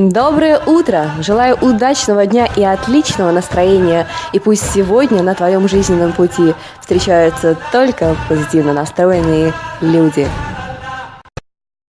Доброе утро! Желаю удачного дня и отличного настроения. И пусть сегодня на твоем жизненном пути встречаются только позитивно настроенные люди.